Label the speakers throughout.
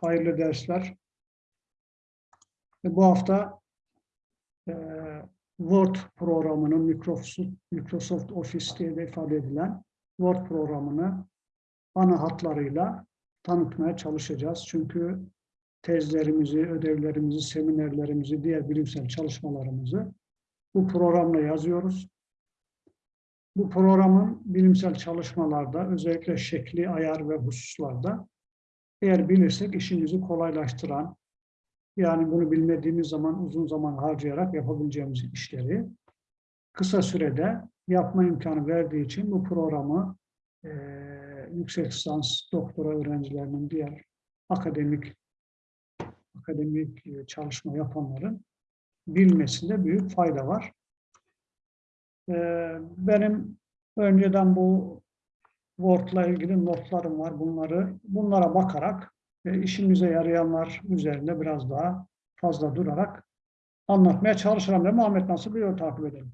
Speaker 1: Hayırlı dersler. Ve bu hafta e, Word programının Microsoft, Microsoft Office diye de ifade edilen Word programını ana hatlarıyla tanıtmaya çalışacağız. Çünkü tezlerimizi, ödevlerimizi, seminerlerimizi, diğer bilimsel çalışmalarımızı bu programla yazıyoruz. Bu programın bilimsel çalışmalarda, özellikle şekli, ayar ve hususlarda eğer bilirsek işimizi kolaylaştıran, yani bunu bilmediğimiz zaman uzun zaman harcayarak yapabileceğimiz işleri kısa sürede yapma imkanı verdiği için bu programı e, yüksek lisans, doktora öğrencilerinin diğer akademik akademik çalışma yapanların bilmesinde büyük fayda var. E, benim önceden bu Word'la ilgili notlarım var. Bunları bunlara bakarak e, işimize yarayanlar üzerinde biraz daha fazla durarak anlatmaya çalışırım. Ve Muhammed nasıl bir yol takip edelim?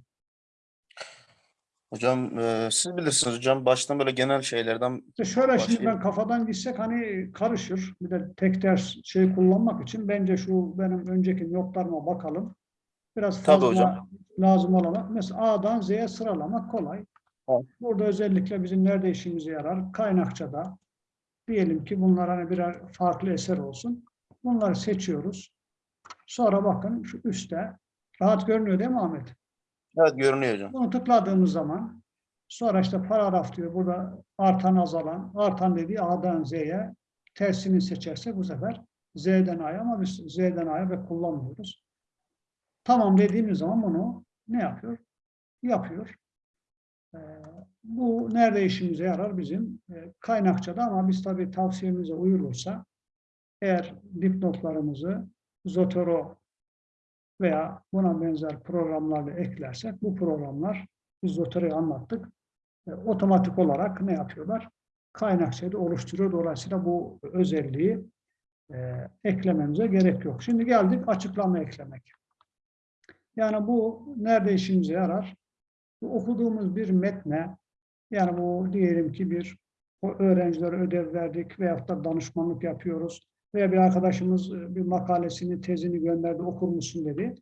Speaker 2: Hocam e, siz bilirsiniz hocam baştan böyle genel şeylerden
Speaker 1: İşte şöyle şimdi
Speaker 2: Başlayalım.
Speaker 1: ben kafadan gitsek hani karışır. Bir de tek ders şey kullanmak için bence şu benim önceki notlarıma bakalım. Biraz
Speaker 2: Tabii
Speaker 1: fazla
Speaker 2: hocam.
Speaker 1: lazım olan. Mesela A'dan Z'ye sıralamak kolay.
Speaker 2: Evet.
Speaker 1: Burada özellikle bizim nerede işimize yarar? Kaynakçada. Diyelim ki bunlar hani birer farklı eser olsun. Bunları seçiyoruz. Sonra bakın şu üstte. Rahat görünüyor değil mi Ahmet?
Speaker 2: evet görünüyor hocam.
Speaker 1: Bunu tıkladığımız zaman sonra işte paragraf diyor. Burada artan azalan. Artan dediği A'dan Z'ye tersini seçerse bu sefer Z'den A'ya ama biz Z'den A'ya ve kullanmıyoruz. Tamam dediğimiz zaman bunu ne yapıyor? Yapıyor. Ee, bu nerede işimize yarar? Bizim e, kaynakçada ama biz tabii tavsiyemize uyulursa eğer dipnotlarımızı Zotero veya buna benzer programlarla eklersek bu programlar biz Zotero'yu anlattık. e, otomatik olarak ne yapıyorlar? Kaynakçayı oluşturuyor. Dolayısıyla bu özelliği e, eklememize gerek yok. Şimdi geldik açıklama eklemek. Yani bu nerede işimize yarar? Bu okuduğumuz bir metne, yani bu diyelim ki bir o öğrencilere ödev verdik veyahut da danışmanlık yapıyoruz veya bir arkadaşımız e, bir makalesini, tezini gönderdi, okur musun dedi.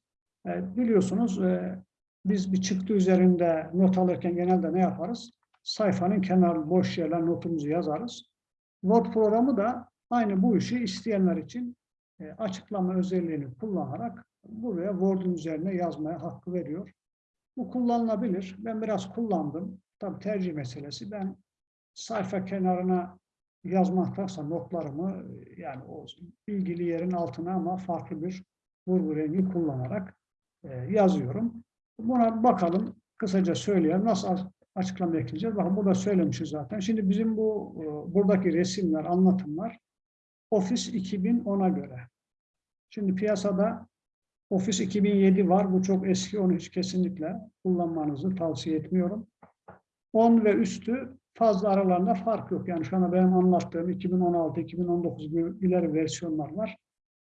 Speaker 1: E, biliyorsunuz e, biz bir çıktı üzerinde not alırken genelde ne yaparız? Sayfanın kenar boş yerler notumuzu yazarız. Word programı da aynı bu işi isteyenler için e, açıklama özelliğini kullanarak buraya Word'un üzerine yazmaya hakkı veriyor. Bu kullanılabilir. Ben biraz kullandım. Tabii tercih meselesi. Ben sayfa kenarına yazmaktansa notlarımı yani o ilgili yerin altına ama farklı bir vurgu rengi kullanarak e, yazıyorum. Buna bakalım. Kısaca söyleyelim. Nasıl açıklama ekleyeceğiz? Bakın burada söylemişiz zaten. Şimdi bizim bu e, buradaki resimler, anlatımlar Office 2010'a göre. Şimdi piyasada Office 2007 var. Bu çok eski. Onu hiç kesinlikle kullanmanızı tavsiye etmiyorum. 10 ve üstü fazla aralarında fark yok. Yani şu anda benim anlattığım 2016-2019 gibi ileri versiyonlar var.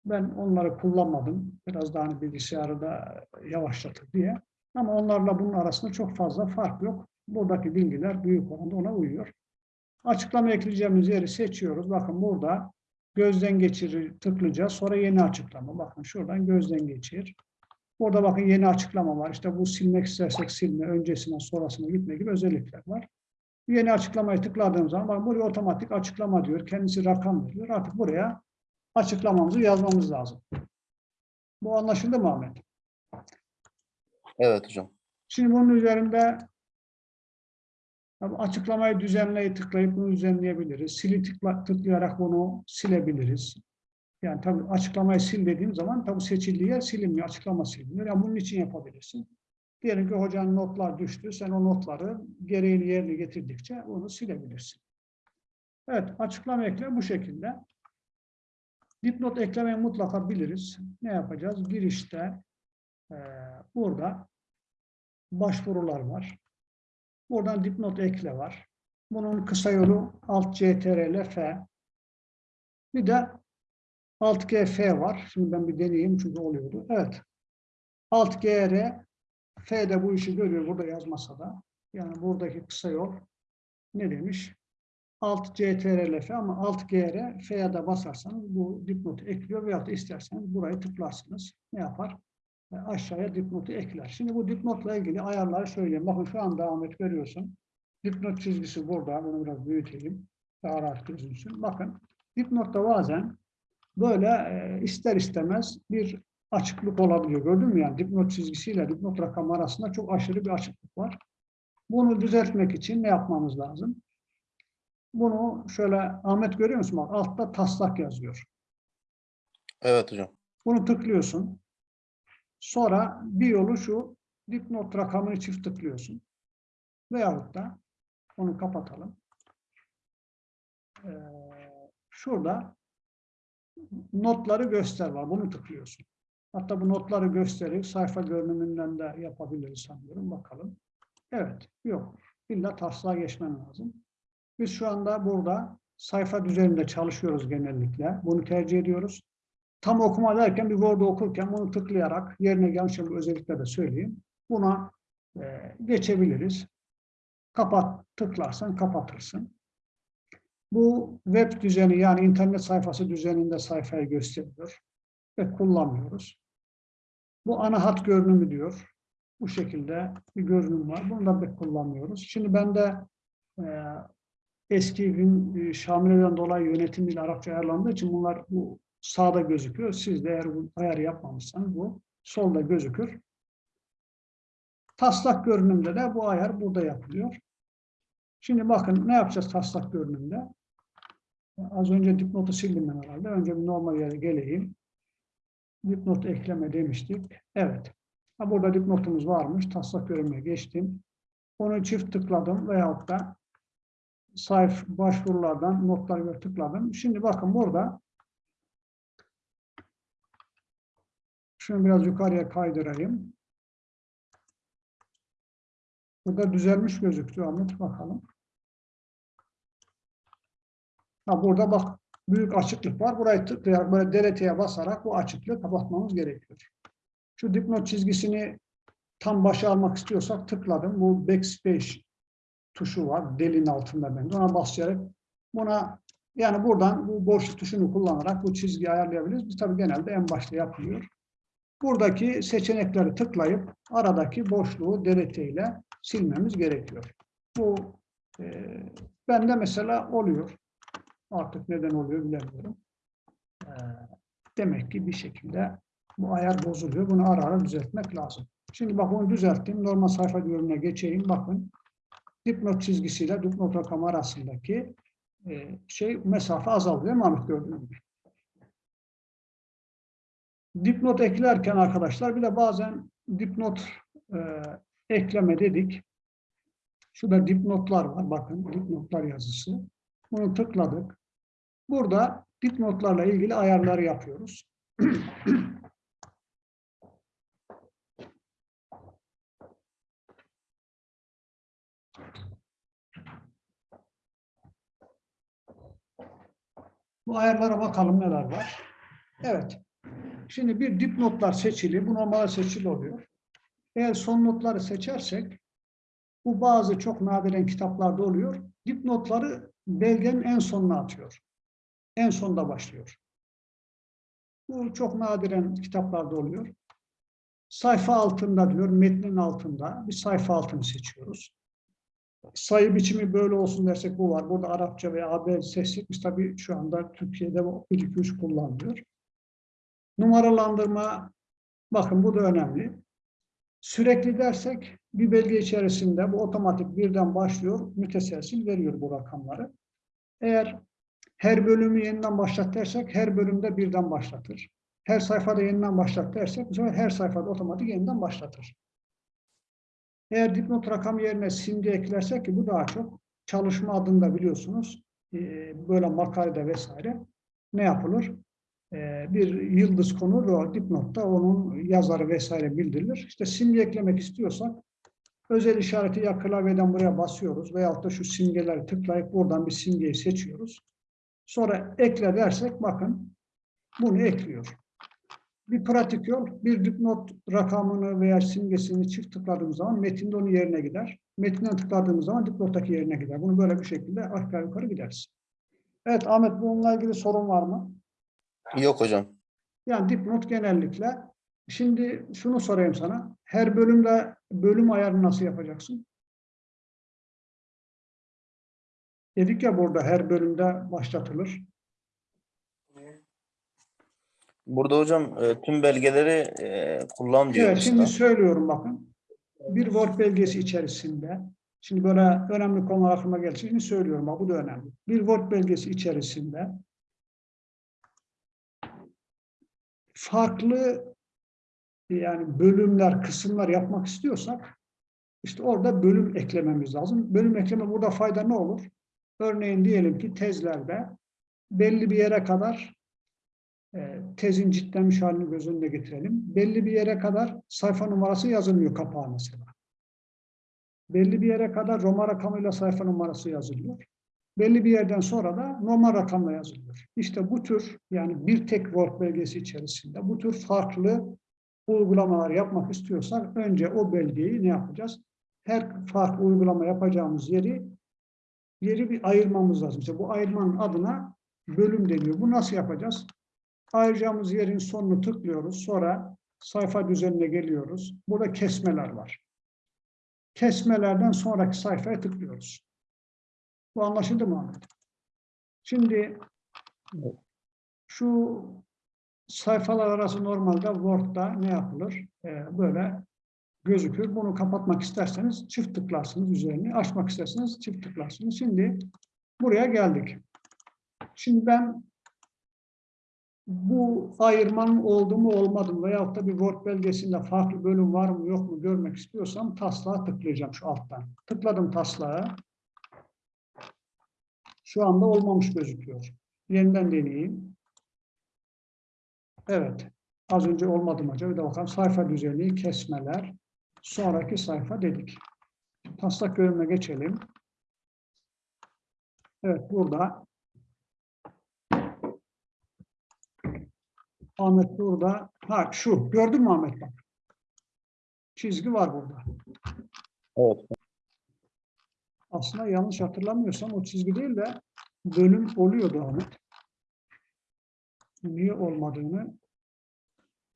Speaker 1: Ben onları kullanmadım. Biraz daha hani bilgisayarı da yavaşlatır diye. Ama onlarla bunun arasında çok fazla fark yok. Buradaki bilgiler büyük oranda ona uyuyor. Açıklama ekleyeceğimiz yeri seçiyoruz. Bakın burada gözden geçirir tıklayacağız. Sonra yeni açıklama. Bakın şuradan gözden geçir. Burada bakın yeni açıklama var. İşte bu silmek istersek silme, öncesine sonrasına gitme gibi özellikler var. Yeni açıklamayı tıkladığım zaman bakın buraya otomatik açıklama diyor. Kendisi rakam veriyor. Artık buraya açıklamamızı yazmamız lazım. Bu anlaşıldı mı Ahmet?
Speaker 2: Evet hocam.
Speaker 1: Şimdi bunun üzerinde açıklamayı düzenleyi tıklayıp bunu düzenleyebiliriz. Sili tıkla, tıklayarak bunu silebiliriz. Yani tabii açıklamayı sil dediğim zaman tabii seçildiği yer silinmiyor, açıklama siliniyor. Yani bunun için yapabilirsin. Diyelim ki hocanın notlar düştü, sen o notları gereğini yerine getirdikçe onu silebilirsin. Evet, açıklama ekle bu şekilde. Dipnot eklemeyi mutlaka biliriz. Ne yapacağız? Girişte eee, burada başvurular var. Buradan dipnot ekle var. Bunun kısa yolu alt CTRL F. Bir de alt GF var. Şimdi ben bir deneyeyim çünkü oluyordu. Evet. Alt GR F de bu işi görüyor burada yazmasa da. Yani buradaki kısa yol ne demiş? Alt CTRL F ama Alt GR F'ye de basarsanız bu dipnotu ekliyor veyahut da isterseniz burayı tıklarsınız. Ne yapar? E, aşağıya dipnotu ekler. Şimdi bu dipnotla ilgili ayarları söyleyeyim. Bakın şu anda Ahmet görüyorsun. Dipnot çizgisi burada. Bunu biraz büyüteyim. Daha rahat gözüksün. Bakın dipnotta bazen böyle e, ister istemez bir açıklık olabiliyor. Gördün mü yani dipnot çizgisiyle dipnot rakamı arasında çok aşırı bir açıklık var. Bunu düzeltmek için ne yapmamız lazım? Bunu şöyle Ahmet görüyor musun? Bak altta taslak yazıyor.
Speaker 2: Evet hocam.
Speaker 1: Bunu tıklıyorsun. Sonra bir yolu şu dipnot rakamını çift tıklıyorsun. Veyahut da onu kapatalım. Ee, şurada notları göster var. Bunu tıklıyorsun. Hatta bu notları gösterip sayfa görünümünden de yapabiliriz sanıyorum. Bakalım. Evet. Yok. İlla taslağa geçmen lazım. Biz şu anda burada sayfa düzeninde çalışıyoruz genellikle. Bunu tercih ediyoruz. Tam okuma derken bir Word okurken bunu tıklayarak yerine gelmişim özellikle de söyleyeyim. Buna e, geçebiliriz. Kapat tıklarsan kapatırsın. Bu web düzeni yani internet sayfası düzeninde sayfayı gösteriyor ve kullanmıyoruz. Bu ana hat görünümü diyor. Bu şekilde bir görünüm var. Bunu da pek kullanmıyoruz. Şimdi ben de e, eski gün e, Şamile'den dolayı yönetim dili Arapça ayarlandığı için bunlar bu sağda gözüküyor. Siz de eğer bu ayarı yapmamışsanız bu solda gözükür. Taslak görünümde de bu ayar burada yapılıyor. Şimdi bakın ne yapacağız taslak görünümde? Az önce dipnotu sildim ben herhalde. Önce bir normal yere geleyim. Dipnot ekleme demiştik. Evet. Burada dipnotumuz varmış. Taslak görünüme geçtim. Onu çift tıkladım veyahut da sayf başvurulardan notları tıkladım. Şimdi bakın burada şunu biraz yukarıya kaydırayım. Burada düzelmiş gözüktü Ahmet bakalım. Ha, burada bak büyük açıklık var. Burayı tıklayarak böyle DLT'ye basarak bu açıklığı kapatmamız gerekiyor. Şu dipnot çizgisini tam başa almak istiyorsak tıkladım. Bu backspace tuşu var. Delin altında bende. Ona basarak buna yani buradan bu boşluk tuşunu kullanarak bu çizgiyi ayarlayabiliriz. Biz tabii genelde en başta yapılıyor. Buradaki seçenekleri tıklayıp aradaki boşluğu ile silmemiz gerekiyor. Bu e, bende mesela oluyor. Artık neden oluyor bilemiyorum. E, demek ki bir şekilde bu ayar bozuluyor. Bunu ara ara düzeltmek lazım. Şimdi bak bunu düzelttim. Normal sayfa görünümüne geçeyim. Bakın dipnot çizgisiyle dipnot rakamı arasındaki e, şey mesafe azalıyor. Mahmut gördüğünüz gibi. Dipnot eklerken arkadaşlar bir de bazen dipnot e, ekleme dedik. Şurada dipnotlar var. Bakın dipnotlar yazısı. Bunu tıkladık. Burada dipnotlarla ilgili ayarları yapıyoruz. Bu ayarlara bakalım neler var. Evet. Şimdi bir dipnotlar seçili. Bu normal seçili oluyor. Eğer son notları seçersek bu bazı çok nadiren kitaplarda oluyor. Dipnotları belgenin en sonuna atıyor. En sonda başlıyor. Bu çok nadiren kitaplarda oluyor. Sayfa altında diyor, metnin altında bir sayfa altını seçiyoruz. Sayı biçimi böyle olsun dersek bu var. Burada Arapça veya AB seçtik. Biz tabii şu anda Türkiye'de bu 1 2 3 kullanılıyor. Numaralandırma bakın bu da önemli. Sürekli dersek bir belge içerisinde bu otomatik birden başlıyor, müteselsil veriyor bu rakamları. Eğer her bölümü yeniden başlat dersek her bölümde birden başlatır. Her sayfada yeniden başlat dersek bu sefer her sayfada otomatik yeniden başlatır. Eğer dipnot rakam yerine simge eklersek ki bu daha çok çalışma adında biliyorsunuz böyle makalede vesaire ne yapılır? Bir yıldız konur o dipnotta onun yazarı vesaire bildirilir. İşte simge eklemek istiyorsak özel işareti ya klavyeden buraya basıyoruz veyahut da şu simgeleri tıklayıp buradan bir simgeyi seçiyoruz. Sonra ekle dersek bakın bunu ekliyor. Bir pratik yol, bir dipnot rakamını veya simgesini çift tıkladığımız zaman metinde onun yerine gider. Metinden tıkladığımız zaman dipnottaki yerine gider. Bunu böyle bir şekilde aşağı yukarı gideriz. Evet Ahmet bununla ilgili sorun var mı?
Speaker 2: Yok hocam.
Speaker 1: Yani dipnot genellikle. Şimdi şunu sorayım sana. Her bölümde bölüm ayarını nasıl yapacaksın? Dedik ya burada her bölümde başlatılır.
Speaker 2: Burada hocam e, tüm belgeleri e, kullan diyor
Speaker 1: Evet, şimdi söylüyorum bakın. Bir Word belgesi içerisinde, şimdi böyle önemli konular aklıma geldi. Şimdi söylüyorum, bak bu da önemli. Bir Word belgesi içerisinde farklı yani bölümler, kısımlar yapmak istiyorsak işte orada bölüm eklememiz lazım. Bölüm ekleme burada fayda ne olur? Örneğin diyelim ki tezlerde belli bir yere kadar e, tezin ciltlenmiş halini göz önüne getirelim. Belli bir yere kadar sayfa numarası yazılmıyor kapağa mesela. Belli bir yere kadar Roma rakamıyla sayfa numarası yazılıyor. Belli bir yerden sonra da normal rakamla yazılıyor. İşte bu tür yani bir tek Word belgesi içerisinde bu tür farklı uygulamalar yapmak istiyorsak önce o belgeyi ne yapacağız? Her farklı uygulama yapacağımız yeri yeri bir ayırmamız lazım. İşte bu ayırmanın adına bölüm deniyor. Bu nasıl yapacağız? Ayıracağımız yerin sonunu tıklıyoruz. Sonra sayfa düzenine geliyoruz. Burada kesmeler var. Kesmelerden sonraki sayfaya tıklıyoruz. Bu anlaşıldı mı? Şimdi şu sayfalar arası normalde Word'da ne yapılır? Ee, böyle gözükür. Bunu kapatmak isterseniz çift tıklarsınız üzerine. Açmak isterseniz çift tıklarsınız. Şimdi buraya geldik. Şimdi ben bu ayırmanın oldu mu olmadı mı veyahut da bir Word belgesinde farklı bölüm var mı yok mu görmek istiyorsam taslağa tıklayacağım şu alttan. Tıkladım taslağa. Şu anda olmamış gözüküyor. Yeniden deneyeyim. Evet. Az önce olmadı mı acaba? Bir de bakalım. Sayfa düzeni, kesmeler. Sonraki sayfa dedik. Taslak bölümüne geçelim. Evet burada Ahmet burada. Ha şu. Gördün mü Ahmet bak. Çizgi var burada.
Speaker 2: Evet.
Speaker 1: Aslında yanlış hatırlamıyorsam o çizgi değil de bölüm oluyordu Ahmet. Niye olmadığını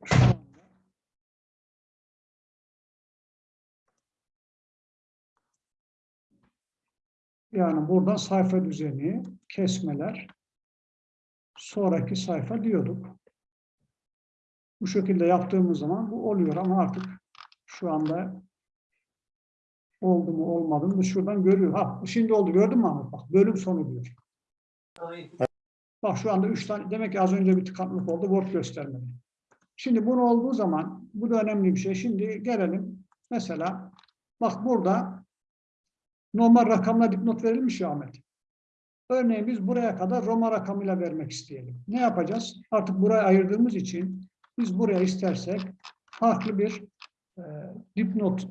Speaker 1: şu anda yani buradan sayfa düzeni, kesmeler, sonraki sayfa diyorduk. Bu şekilde yaptığımız zaman bu oluyor ama artık şu anda oldu mu olmadı mı şuradan görüyor. Ha şimdi oldu gördün mü Ahmet? Bak bölüm sonu diyor. Bak şu anda üç tane demek ki az önce bir tıkanıklık oldu. Word göstermedi. Şimdi bunu olduğu zaman bu da önemli bir şey. Şimdi gelelim mesela bak burada normal rakamla dipnot verilmiş ya Ahmet. Örneğin biz buraya kadar Roma rakamıyla vermek isteyelim. Ne yapacağız? Artık burayı ayırdığımız için biz buraya istersek farklı bir e, dipnot e,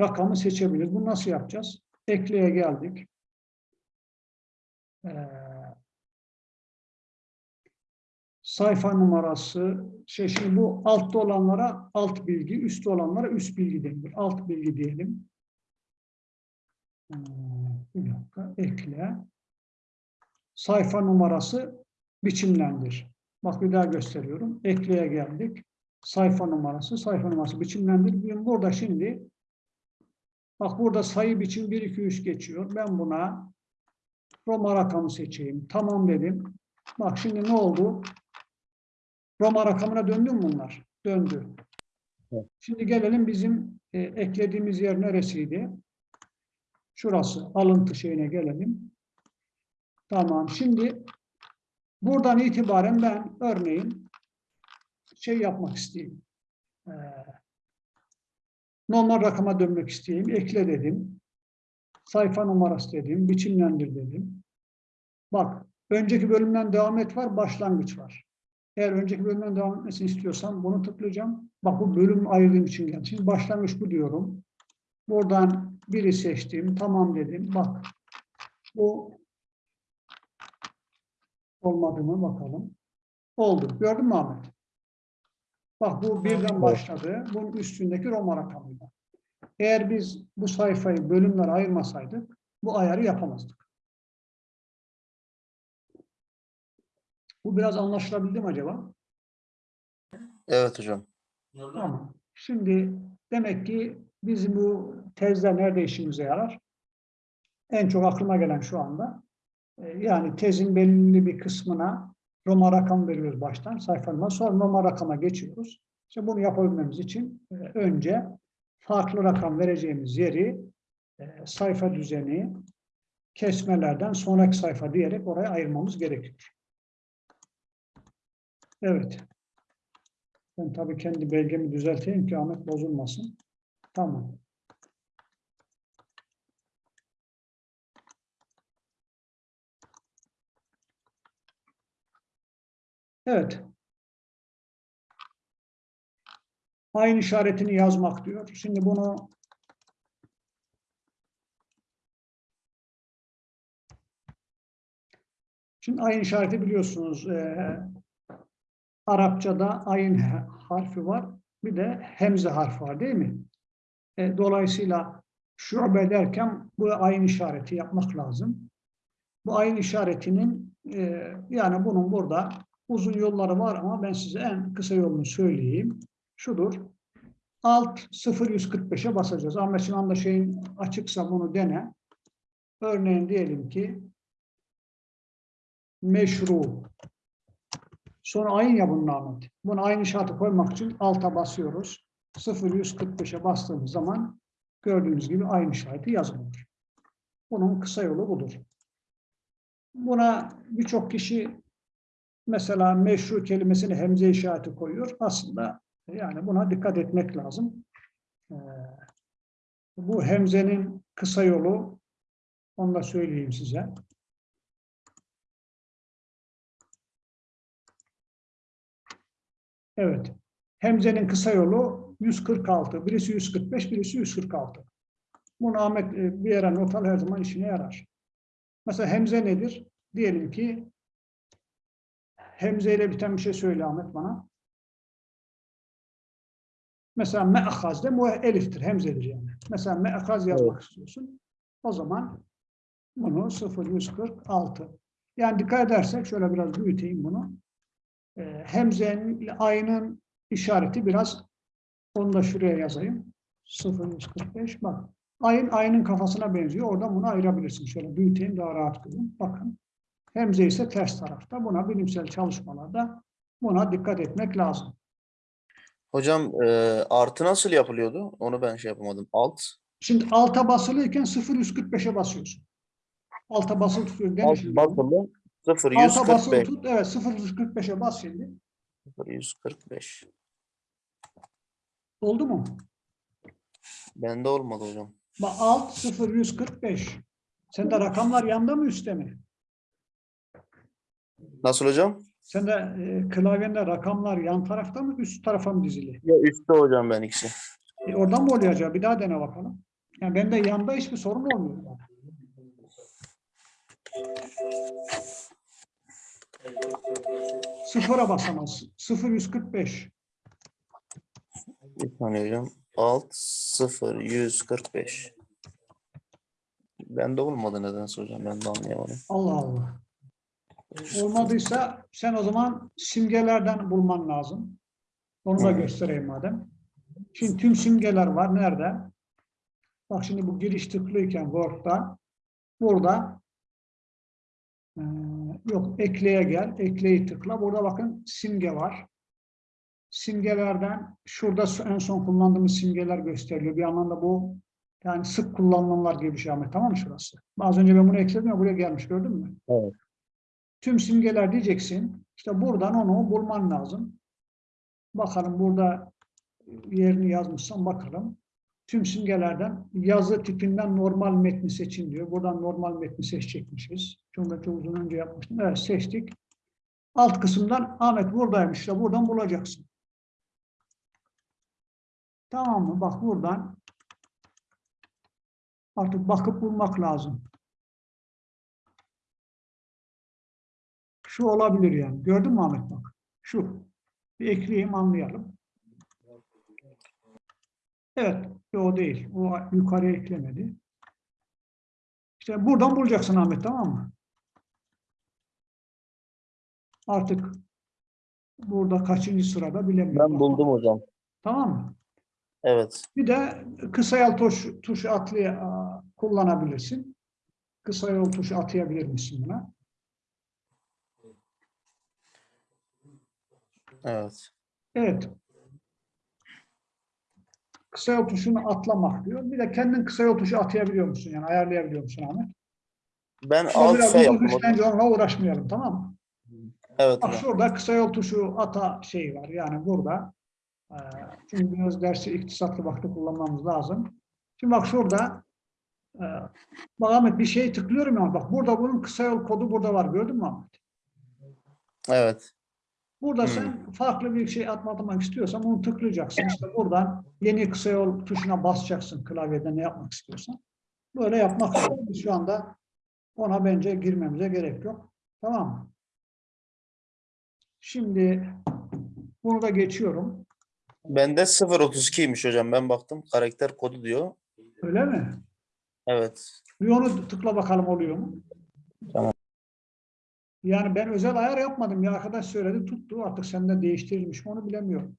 Speaker 1: rakamı seçebiliriz. Bunu nasıl yapacağız? Ekleye geldik. E, sayfa numarası, şey şimdi bu altta olanlara alt bilgi, üstte olanlara üst bilgi denilir. Alt bilgi diyelim. Hmm, Bir dakika, ekle. Sayfa numarası biçimlendir. Bak bir daha gösteriyorum. Ekleye geldik. Sayfa numarası, sayfa numarası biçimlendir. Burada şimdi bak burada sayı biçim 1, 2, 3 geçiyor. Ben buna Roma rakamı seçeyim. Tamam dedim. Bak şimdi ne oldu? Roma rakamına döndü mü bunlar? Döndü.
Speaker 2: Evet.
Speaker 1: Şimdi gelelim bizim e, eklediğimiz yer neresiydi? Şurası. Alıntı şeyine gelelim. Tamam. Şimdi buradan itibaren ben örneğin şey yapmak isteyeyim. Ee, normal rakama dönmek isteyeyim. Ekle dedim. Sayfa numarası dedim. Biçimlendir dedim. Bak önceki bölümden devam et var. Başlangıç var. Eğer önceki bölümden devam etmesini istiyorsam bunu tıklayacağım. Bak bu bölüm ayırdığım için geldi. Şimdi başlangıç bu diyorum. Buradan biri seçtim. Tamam dedim. Bak bu olmadı mı bakalım. Oldu. Gördün mü Ahmet? Bak bu birden başladı. Bunun üstündeki Roma rakamıyla. Eğer biz bu sayfayı bölümlere ayırmasaydık bu ayarı yapamazdık. Bu biraz anlaşılabildi mi acaba?
Speaker 2: Evet hocam.
Speaker 1: Tamam. Şimdi demek ki bizim bu tezler nerede işimize yarar? En çok aklıma gelen şu anda. e, Yani tezin belirli bir kısmına Roma rakam veriyoruz baştan sayfanın. Sonra Roma rakama geçiyoruz. İşte bunu yapabilmemiz için e, önce farklı rakam vereceğimiz yeri e, sayfa düzeni, kesmelerden sonraki sayfa diyerek oraya ayırmamız gerekiyor. Evet. Ben tabii kendi belgemi düzelteyim ki Ahmet bozulmasın. Tamam. Evet. Aynı işaretini yazmak diyor. Şimdi bunu Şimdi aynı işareti biliyorsunuz. eee, Arapçada ayın harfi var. Bir de hemze harfi var değil mi? E, dolayısıyla şube derken bu ayın işareti yapmak lazım. Bu ayın işaretinin e, yani bunun burada uzun yolları var ama ben size en kısa yolunu söyleyeyim. Şudur. Alt 0145'e basacağız. Ahmet şu anda şeyin açıksa bunu dene. Örneğin diyelim ki meşru Sonra ayın ya bunun Ahmet. Bunu aynı işareti koymak için alta basıyoruz. 0145'e bastığımız zaman gördüğünüz gibi aynı işareti yazılıyor. Bunun kısa yolu budur. Buna birçok kişi mesela meşru kelimesini hemze işareti koyuyor. Aslında yani buna dikkat etmek lazım. Ee, bu hemzenin kısa yolu onu da söyleyeyim size. Evet. Hemzenin kısa yolu 146. Birisi 145, birisi 146. Bunu Ahmet e, bir yere not al her zaman işine yarar. Mesela hemze nedir? Diyelim ki hemze ile biten bir şey söyle Ahmet bana. Mesela me'ahaz de eliftir, hemzedir yani. Mesela me'ahaz yazmak istiyorsun. O zaman bunu 0146. Yani dikkat edersek şöyle biraz büyüteyim bunu. E, hemzenin ile ayının işareti biraz onu da şuraya yazayım. 0145 bak. Ayın ayının kafasına benziyor. Oradan bunu ayırabilirsin. Şöyle büyüteyim daha rahat görün. Bakın. Hemze ise ters tarafta. Buna bilimsel çalışmalarda buna dikkat etmek lazım.
Speaker 2: Hocam e, artı nasıl yapılıyordu? Onu ben şey yapamadım. Alt.
Speaker 1: Şimdi alta basılıyken 0145'e basıyorsun. Alta basılı tutuyor. Dene
Speaker 2: Alt basılı
Speaker 1: Alta basılı
Speaker 2: 0145.
Speaker 1: tut. Evet 0145'e bas şimdi.
Speaker 2: 0145.
Speaker 1: Oldu mu?
Speaker 2: Bende olmadı hocam.
Speaker 1: Bak alt 0145. Sende rakamlar yanda mı üstte mi?
Speaker 2: Nasıl hocam?
Speaker 1: Sende e, klavyende rakamlar yan tarafta mı üst tarafa mı dizili?
Speaker 2: Ya üstte hocam ben ikisi.
Speaker 1: E, oradan mı oluyor acaba? Bir daha dene bakalım. Yani bende yanda hiçbir sorun olmuyor. Yani. Sıfıra basamazsın. 0145.
Speaker 2: Bir saniye hocam. Alt 0 145. Bende olmadı nedense hocam. Ben de anlayamadım.
Speaker 1: Allah Allah. Olmadıysa sen o zaman simgelerden bulman lazım. Onu da göstereyim madem. Şimdi tüm simgeler var. Nerede? Bak şimdi bu giriş tıklıyken Word'da burada eee, yok ekleye gel. Ekleyi tıkla. Burada bakın simge var. Simgelerden şurada en son kullandığımız simgeler gösteriliyor. Bir anlamda bu yani sık kullanılanlar gibi bir şey Ahmet. Tamam mı şurası? Az önce ben bunu ekledim ya buraya gelmiş gördün mü?
Speaker 2: Evet.
Speaker 1: Tüm simgeler diyeceksin. İşte buradan onu bulman lazım. Bakalım burada yerini yazmışsam bakalım. Tüm simgelerden yazı tipinden normal metni seçin diyor. Buradan normal metni seçecekmişiz. Çünkü ben çok uzun önce yapmıştım. Evet seçtik. Alt kısımdan Ahmet buradaymış. İşte buradan bulacaksın. Tamam mı? Bak buradan artık bakıp bulmak lazım. Şu olabilir yani. Gördün mü Ahmet bak? Şu. Bir ekleyeyim anlayalım. Evet, o değil. O yukarıya eklemedi. İşte buradan bulacaksın Ahmet tamam mı? Artık burada kaçıncı sırada bilemiyorum.
Speaker 2: Ben buldum hocam.
Speaker 1: Tamam mı?
Speaker 2: Evet.
Speaker 1: Bir de kısa yol tuş, tuşu atlaya, aa, kullanabilirsin. Kısa yol tuşu atayabilir misin buna?
Speaker 2: Evet.
Speaker 1: Evet. Kısa yol tuşunu atlamak diyor. Bir de kendin kısa yol tuşu atayabiliyor musun? Yani ayarlayabiliyor musun Ahmet?
Speaker 2: Ben
Speaker 1: Şöyle
Speaker 2: alt yaptım hocam.
Speaker 1: işkence onunla uğraşmayalım tamam mı?
Speaker 2: Evet
Speaker 1: Bak
Speaker 2: hocam.
Speaker 1: şurada kısa yol tuşu ata şeyi var. Yani burada. e, Çünkü biraz dersi iktisatlı vakti kullanmamız lazım. Şimdi bak şurada e, bak Ahmet bir şey tıklıyorum ama bak burada bunun kısa yol kodu burada var. Gördün mü Ahmet?
Speaker 2: Evet.
Speaker 1: Burada
Speaker 2: Hmm.
Speaker 1: sen farklı bir şey atmak istiyorsan bunu tıklayacaksın. İşte buradan yeni kısa yol tuşuna basacaksın klavyede ne yapmak istiyorsan. Böyle yapmak zorunda. Biz Şu anda ona bence girmemize gerek yok. Tamam mı? Şimdi bunu da geçiyorum.
Speaker 2: Bende 0.32'ymiş hocam. Ben baktım. Karakter kodu diyor.
Speaker 1: Öyle mi?
Speaker 2: Evet.
Speaker 1: Bir onu tıkla bakalım oluyor mu?
Speaker 2: Tamam.
Speaker 1: Yani ben özel ayar yapmadım. Ya arkadaş söyledi tuttu. Artık sende değiştirilmiş mi onu bilemiyorum.